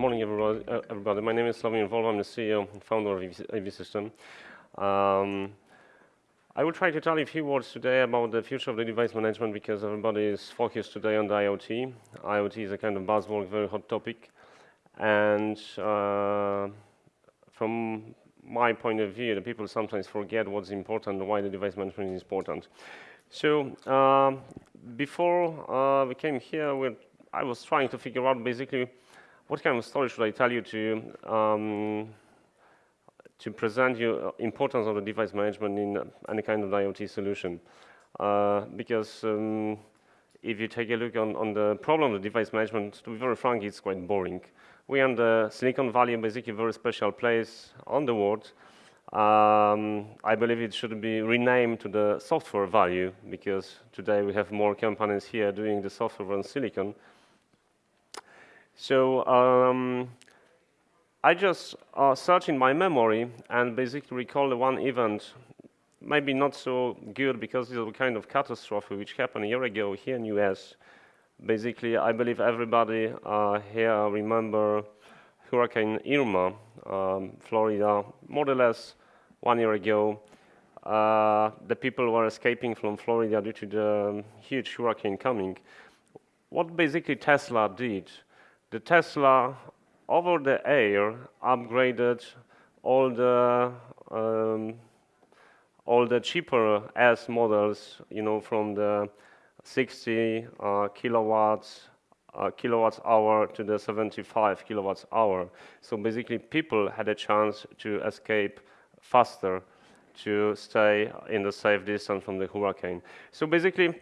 morning, everybody. Uh, everybody. My name is Slavomir Volva. I'm the CEO and founder of AV System. Um, I will try to tell you a few words today about the future of the device management because everybody is focused today on the IoT. IoT is a kind of buzzword, very hot topic. And uh, from my point of view, the people sometimes forget what's important, and why the device management is important. So uh, before we came here, I was trying to figure out basically what kind of story should I tell you to um, to present you importance of the device management in any kind of IoT solution. Uh, because um, if you take a look on, on the problem of device management, to be very frank, it's quite boring. We are in the Silicon Valley, basically a very special place on the world. Um, I believe it should be renamed to the software value because today we have more companies here doing the software than silicon. So um, I just uh, search in my memory and basically recall one event, maybe not so good because it's a kind of catastrophe which happened a year ago here in US. Basically, I believe everybody uh, here remember Hurricane Irma, um, Florida, more or less one year ago. Uh, the people were escaping from Florida due to the huge hurricane coming. What basically Tesla did, the Tesla over the air upgraded all the um, all the cheaper S models, you know, from the 60 uh, kilowatts uh, kilowatts hour to the 75 kilowatts hour. So basically, people had a chance to escape faster to stay in the safe distance from the hurricane. So basically,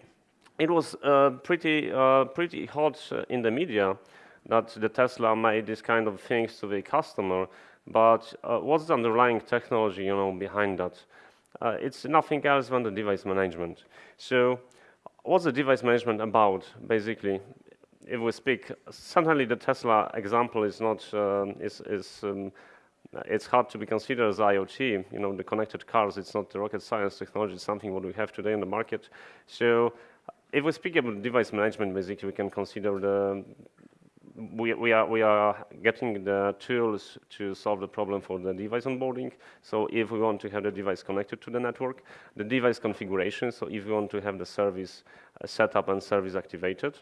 it was uh, pretty uh, pretty hot in the media that the Tesla made this kind of things to the customer, but uh, what's the underlying technology, you know, behind that? Uh, it's nothing else than the device management. So what's the device management about, basically? If we speak, certainly the Tesla example is not, um, is, is um, it's hard to be considered as IoT. You know, the connected cars, it's not the rocket science technology, it's something what we have today in the market. So if we speak about device management, basically, we can consider the we, we, are, we are getting the tools to solve the problem for the device onboarding. So if we want to have the device connected to the network, the device configuration, so if we want to have the service uh, set up and service activated,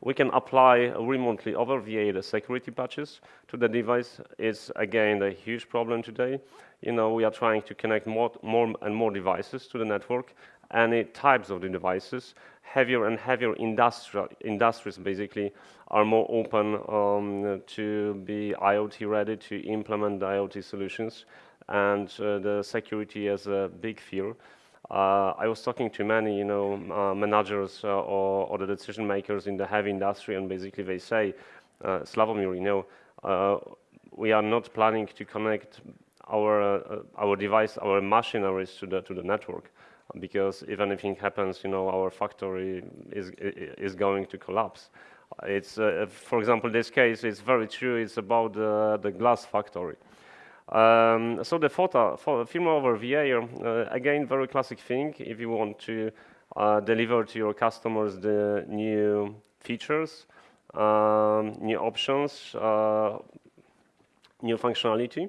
we can apply remotely over VA the security patches to the device. It's, again, a huge problem today. You know, we are trying to connect more, more and more devices to the network, any types of the devices. Heavier and heavier industrial, industries basically are more open um, to be IoT ready to implement IoT solutions and uh, the security is a big fear. Uh, I was talking to many, you know, uh, managers uh, or, or, the decision makers in the heavy industry, and basically they say, uh, Slavomir, you know, uh, we are not planning to connect our our device, our machineries to the to the network because if anything happens, you know, our factory is, is going to collapse. It's, uh, for example, this case is very true. It's about uh, the glass factory. Um, so the photo, film over VA, uh, again, very classic thing. If you want to uh, deliver to your customers the new features, um, new options, uh, new functionality.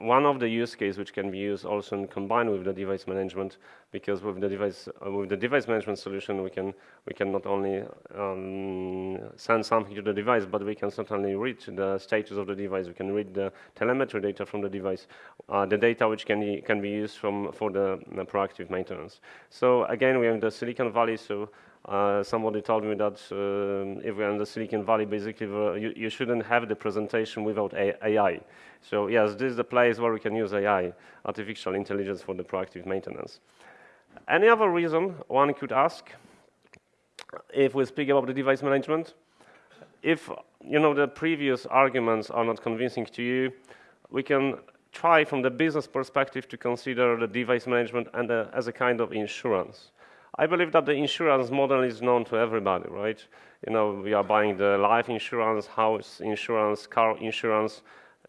One of the use cases which can be used also in combined with the device management, because with the device uh, with the device management solution, we can we can not only um, send something to the device, but we can certainly read the status of the device. We can read the telemetry data from the device, uh, the data which can be, can be used from for the, proactive maintenance. So again, we are in the Silicon Valley, so uh, somebody told me that uh, if we're in the Silicon Valley, basically uh, you, you, shouldn't have the presentation without AI. So yes, this is the place where we can use AI, artificial intelligence for the proactive maintenance. Any other reason one could ask, if we speak about the device management, if you know the previous arguments are not convincing to you, we can try from the business perspective to consider the device management and, as a kind of insurance. I believe that the insurance model is known to everybody, right? You know, we are buying the life insurance, house insurance, car insurance.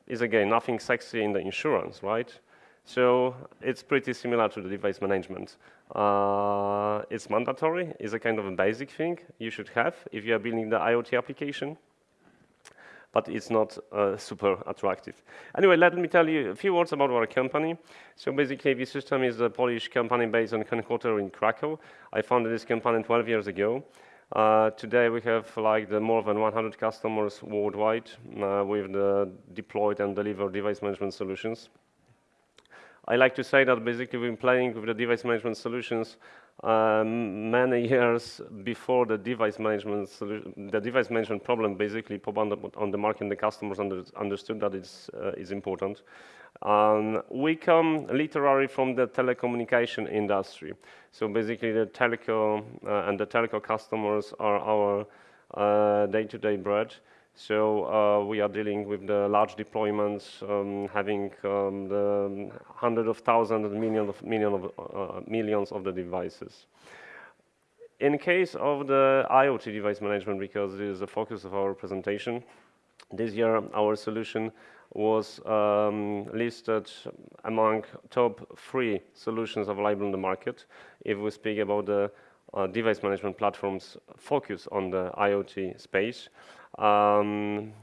Is again nothing sexy in the insurance, right? So it's pretty similar to the device management. Uh, it's mandatory. It's a kind of a basic thing you should have if you are building the IoT application. but it's not uh, super attractive. Anyway, let me tell you a few words about our company. So basically, AV System is a Polish company based on headquarters in Krakow. I founded this company 12 years ago. Uh, today we have like the more than 100 customers worldwide uh, with the deployed and delivered device management solutions. I like to say that basically we've been playing with the device management solutions um, many years before the device management the device management problem basically popped on the, on the market and the customers under, understood that it's, uh, is important. Um, we come literally from the telecommunication industry. So basically the telco uh, and the telco customers are our uh, day-to-day -day bread. So uh, we are dealing with the large deployments, um, having um, the hundreds of thousands and millions of, million of, uh, millions of the devices. In case of the IoT device management, because this is the focus of our presentation, this year our solution was um, listed among top three solutions available in the market. If we speak about the uh, device management platforms focus on the IoT space. Um,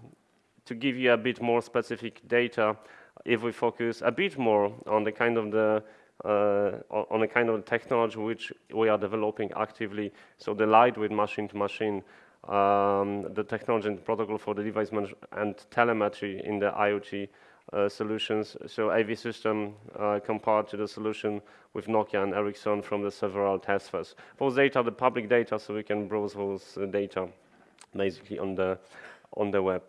to give you a bit more specific data, if we focus a bit more on the kind of the uh, on the kind of technology which we are developing actively, so the Lightweight machine-to-machine, um, the technology and protocol for the device management and telemetry in the IoT uh, solutions. So AV system uh, compared to the solution with Nokia and Ericsson from the several test phase. Those data, the public data, so we can browse those uh, data basically on the, on the web.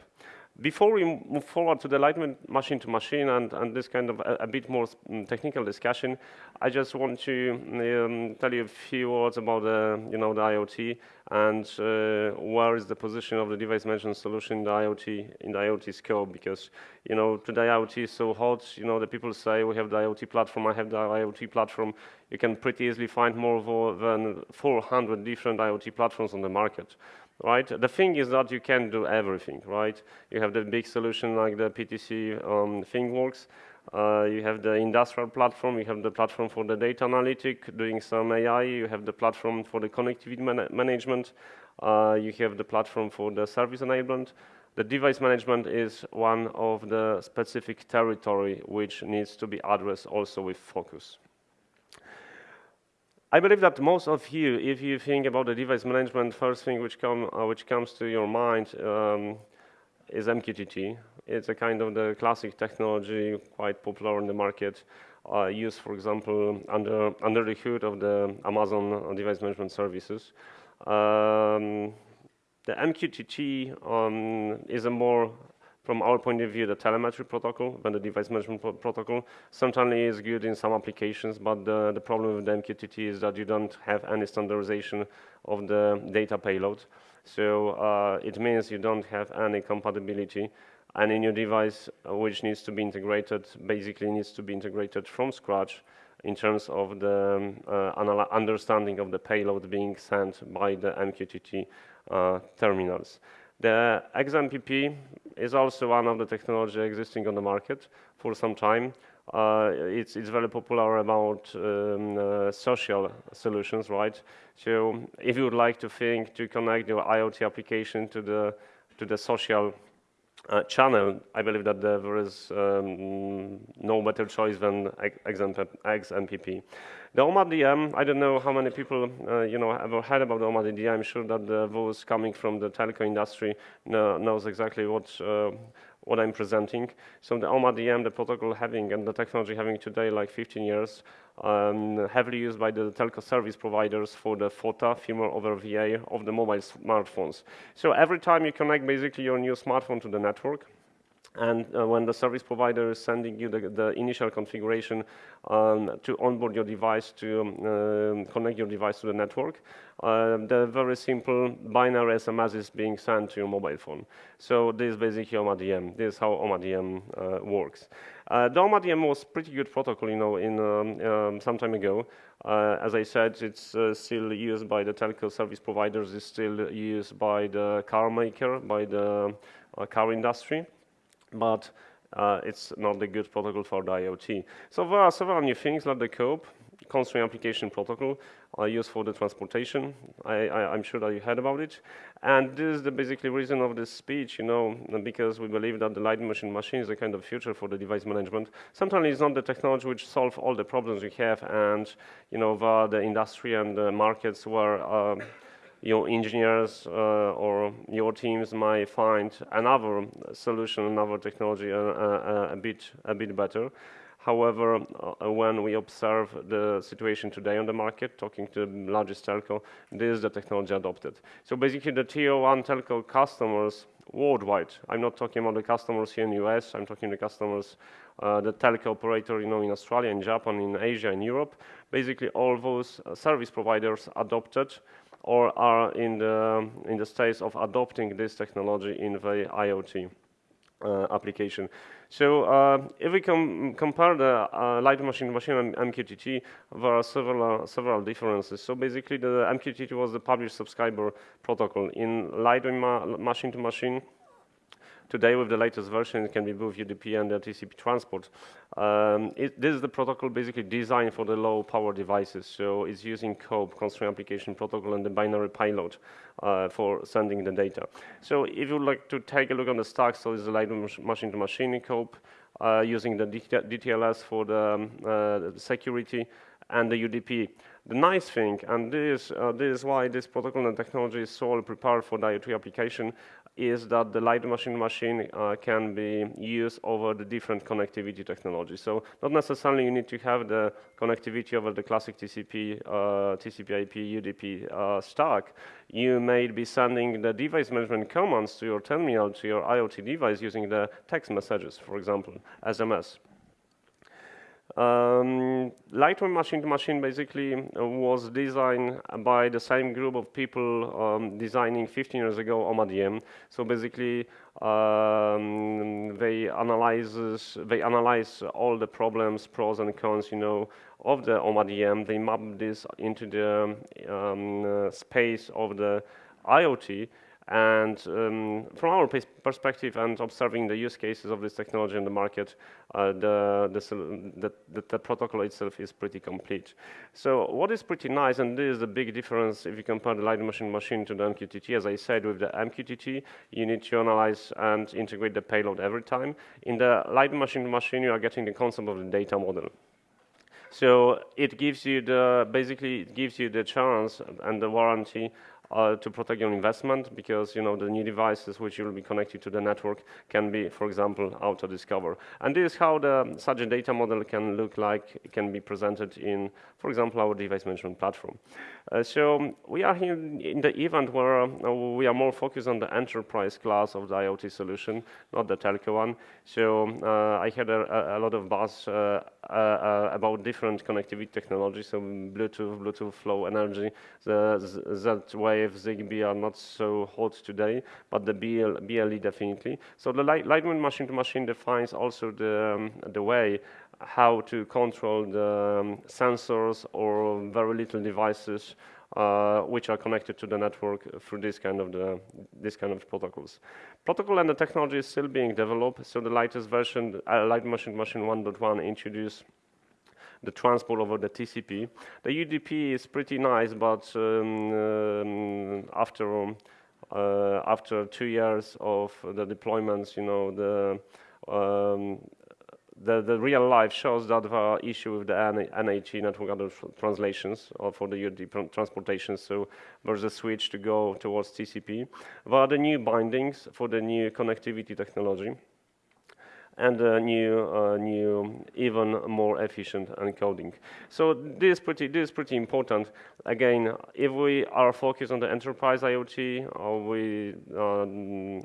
Before we move forward to the lightweight machine-to-machine and, and this kind of a, a bit more mm, technical discussion, I just want to um, tell you a few words about the, you know, the IoT and uh, where is the position of the device management solution in the IoT in the IoT scope. Because you know today IoT is so hot. You know the people say we have the IoT platform. I have the IoT platform. You can pretty easily find more than 400 different IoT platforms on the market right? The thing is that you can do everything, right? You have the big solution like the PTC um, ThingWorx. Uh, you have the industrial platform, you have the platform for the data analytic, doing some AI, you have the platform for the connectivity man management, uh, you have the platform for the service enablement. The device management is one of the specific territory which needs to be addressed also with focus. I believe that most of you, if you think about the device management, first thing which, come, uh, which comes to your mind um, is MQTT. It's a kind of the classic technology, quite popular in the market, uh, used, for example, under, under the hood of the Amazon device management services. Um, the MQTT um, is a more from our point of view, the telemetry protocol than the device management pro protocol. Sometimes is good in some applications, but the, the problem with the MQTT is that you don't have any standardization of the data payload. So uh, it means you don't have any compatibility. And in your device, which needs to be integrated, basically needs to be integrated from scratch in terms of the uh, understanding of the payload being sent by the MQTT uh, terminals. The XMPP is also one of the technology existing on the market for some time. Uh, it's, it's very popular about um, uh, social solutions, right? So if you would like to think to connect your IoT application to the, to the social uh, channel, I believe that there is um, no better choice than XMPP. The OMA DM, I don't know how many people uh, you know ever heard about the OMA DM. I'm sure that the those coming from the telco industry know, knows exactly what uh, what I'm presenting. So the OMA DM, the protocol having and the technology having today like 15 years, um, heavily used by the telco service providers for the FOTA, firmware over VA of the mobile smartphones. So every time you connect basically your new smartphone to the network, and uh, when the service provider is sending you the, the initial configuration um, to onboard your device to um, connect your device to the network, uh, the very simple binary SMS is being sent to your mobile phone. So this is basically OMADM. This is how OMADM uh, works. Uh, the OMADM was pretty good protocol, you know, in um, um, some time ago. Uh, as I said, it's uh, still used by the telco service providers. It's still used by the car maker, by the car industry but uh, it's not a good protocol for the IoT. So there are several new things like the CoAP. constraint application protocol uh, used for the transportation. I, am sure that you heard about it. And this is the basically reason of this speech, you know, because we believe that the light machine machine is a kind of future for the device management. Sometimes it's not the technology which solve all the problems we have, and you know, the, the industry and the markets where um, your engineers uh, or your teams might find another solution, another technology uh, uh, a bit a bit better. However, when we observe the situation today on the market, talking to the largest telco, this is the technology adopted. So basically the tier one telco customers worldwide, I'm not talking about the customers here in the US, I'm talking the customers, uh, the telco operator, you know, in Australia, in Japan, in Asia, in Europe, basically all those service providers adopted or are in the, in the stage of adopting this technology in the IoT uh, application. So uh, if we com compare the uh, light machine machine and MQTT, there are several, several differences. So basically the MQTT was the publish subscriber protocol. In light ma machine to machine, Today, with the latest version, it can be both UDP and TCP transport. Um, it, this is the protocol basically designed for the low power devices. So it's using CoAP, Constraint Application Protocol, and the binary payload uh, for sending the data. So if you'd like to take a look on the stack, so it's a light machine-to-machine -machine CoAP, uh, using the DTLS for the, um, uh, security, and the UDP. The nice thing, and this, uh, this is why this protocol and technology is so prepared for the IoT application, is that the light machine-machine uh, can be used over the different connectivity technologies. So not necessarily you need to have the connectivity over the classic TCP, uh, TCP/IP, UDP uh, stack. You may be sending the device management commands to your terminal, to your IoT device using the text messages, for example, SMS. Um, Lightweight machine to machine basically uh, was designed by the same group of people um, designing 15 years ago OMADM. So basically, um, they analyzes they analyze all the problems, pros and cons, you know, of the OMADM. They map this into the um, uh, space of the IoT and um, from our perspective and observing the use cases of this technology in the market, uh, the, the, the, the, protocol itself is pretty complete. So what is pretty nice, and this is the big difference if you compare the light machine machine to the MQTT, as I said, with the MQTT, you need to analyze and integrate the payload every time. In the light machine machine, you are getting the concept of the data model. So it gives you the, basically it gives you the chance and the warranty uh, to protect your investment because you know the new devices which will be connected to the network can be, for example, auto-discover. And this is how the such a data model can look like, it can be presented in, for example, our device management platform. Uh, so we are here in the event where uh, we are more focused on the enterprise class of the IoT solution, not the telco one. So uh, I had a, a, lot of buzz uh, uh, about different connectivity technologies, so Bluetooth, Bluetooth Low Energy, the Z-Wave, Zigbee are not so hot today, but the BL, BLE definitely. So the light, Lightweight machine-to-machine defines also the, um, the way how to control the um, sensors or very little devices uh, which are connected to the network through this kind of the, this kind of protocols. Protocol and the technology is still being developed. So the latest version, uh, Light Machine Machine 1.1, introduced the transport over the TCP. The UDP is pretty nice, but um, um, after um, uh, after two years of the deployments, you know the um, the, the real life shows that there are issue with the NAT network address translations or for the UDP transportation. So there's a switch to go towards TCP. There are the new bindings for the new connectivity technology and a new, uh, new, even more efficient encoding. So this is pretty, this is pretty important. Again, if we are focused on the enterprise IoT, or we um,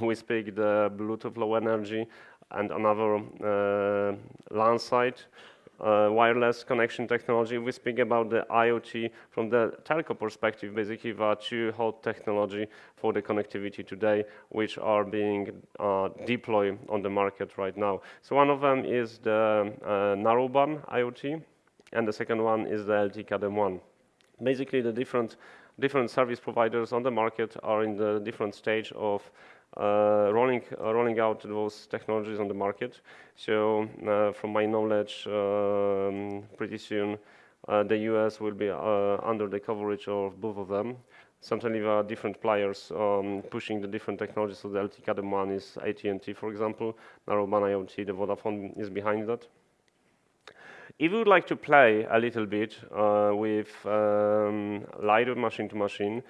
we speak the Bluetooth Low Energy and another uh, LAN site, uh, wireless connection technology. We speak about the IoT from the telco perspective. Basically, there are two hot technology for the connectivity today, which are being uh, deployed on the market right now. So one of them is the uh, narrowband IoT, and the second one is the LTE-Cat-M1. Basically, the different different service providers on the market are in the different stage of uh, rolling uh, rolling out those technologies on the market. So, uh, from my knowledge, um, pretty soon uh, the US will be uh, under the coverage of both of them. Certainly there are different players um, pushing the different technologies. So the LTE Cat-M one is AT&T, for example. Narrowband IoT, the Vodafone is behind that. If you would like to play a little bit uh, with um, LiDAR machine-to-machine,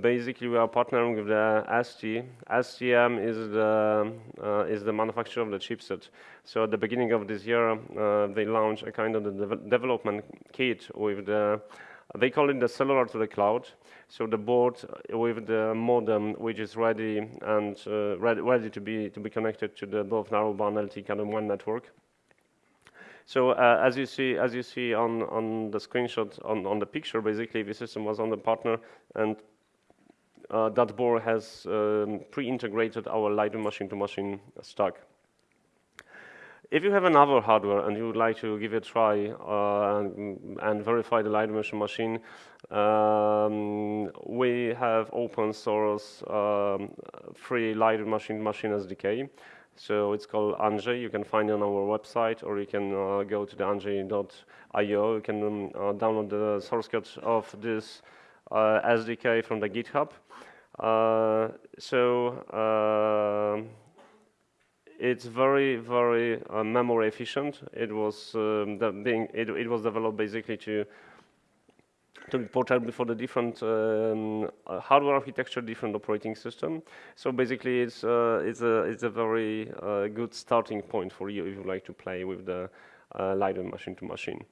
basically we are partnering with the ST. STM is the uh, is the manufacturer of the chipset. So at the beginning of this year, uh, they launched a kind of the de development kit with the they call it the cellular to the cloud. So the board with the modem, which is ready and uh, ready, ready to be to be connected to the both narrowband LTE Cat-M one network. So uh, as you see, as you see on, on the screenshot on, on the picture, basically the system was on the partner, and uh, that board has um, pre-integrated our LiDAR machine-to-machine stack. If you have another hardware and you would like to give it a try uh, and, and, verify the LiDAR machine, um, we have open source um, free LiDAR machine-to-machine SDK. So it's called Anjay. You can find it on our website, or you can uh, go to the anjay.io. You can um, uh, download the source code of this uh, SDK from the GitHub. Uh, so uh, it's very, very uh, memory efficient. It was um, being it, it was developed basically to to be portable for the different um, uh, hardware architecture, different operating system. So basically, it's uh, it's a it's a very uh, good starting point for you if you like to play with the uh, LiDAR machine to machine.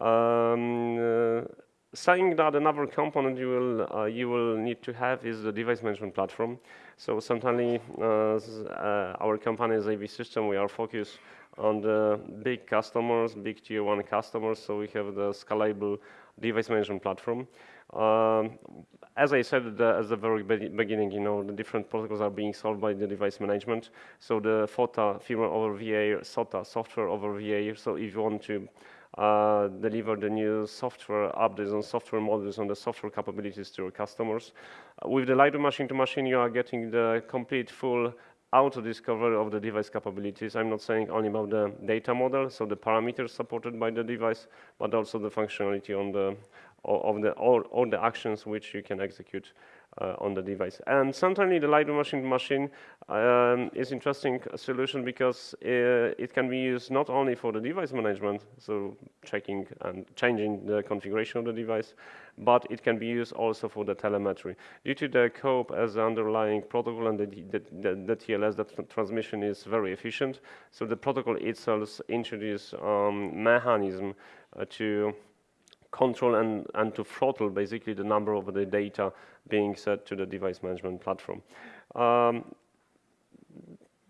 Um, saying that another component you will uh, you will need to have is the device management platform. So certainly, our company is AV System. We are focused on the big customers, big tier one customers. So we have the scalable device management platform. Um, as I said at the, at the very beginning, you know, the different protocols are being solved by the device management. So the FOTA, firmware over VA, SOTA, software over VA. So if you want to uh, deliver the new software updates and software models and the software capabilities to your customers. Uh, with the LiDAR machine-to-machine, you are getting the complete full auto discovery of the device capabilities. I'm not saying only about the data model, so the parameters supported by the device, but also the functionality on the of the all, all the actions which you can execute uh, on the device. And certainly the LiDAR machine machine um, is interesting solution because uh, it can be used not only for the device management, so checking and changing the configuration of the device, but it can be used also for the telemetry. Due to the COAP as the underlying protocol and the, the, the, the TLS, the tr transmission is very efficient. So the protocol itself introduces um, mechanism uh, to control and, and to throttle basically the number of the data being set to the device management platform. Um,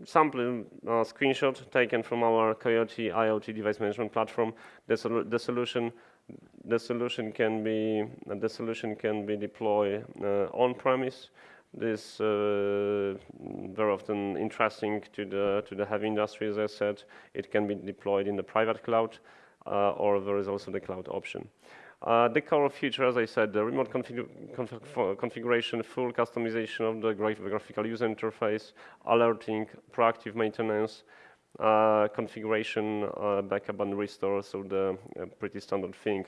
sample uh, screenshot taken from our Coiote IoT device management platform. The, sol the solution the solution can be the solution can be deployed uh, on premise. This uh, very often interesting to the to the heavy industry, as I said. It can be deployed in the private cloud, or there is also the cloud option. Uh, the core feature, as I said, the remote config config configuration, full customization of the graphical user interface, alerting, proactive maintenance, uh, configuration, uh, backup and restore, so the uh, pretty standard thing.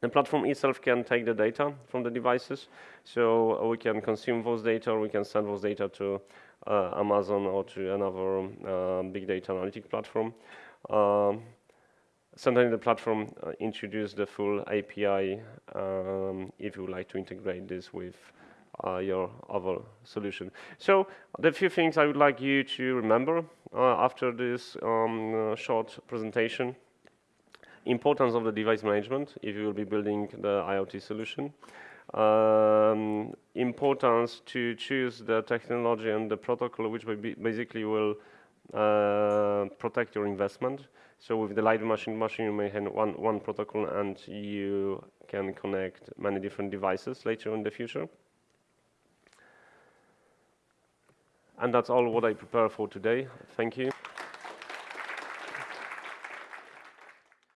The platform itself can take the data from the devices, so we can consume those data, we can send those data to uh, Amazon or to another uh, big data analytic platform. Um, sometimes the platform uh, introduce the full API um, if you would like to integrate this with uh, your other solution. So the few things I would like you to remember uh, after this um, uh, short presentation. Importance of the device management if you will be building the IoT solution. Um, importance to choose the technology and the protocol which basically will uh, protect your investment. So with the LiDAR machine machine, you may have one, one protocol and you can connect many different devices later in the future. And that's all what I prepare for today. Thank you.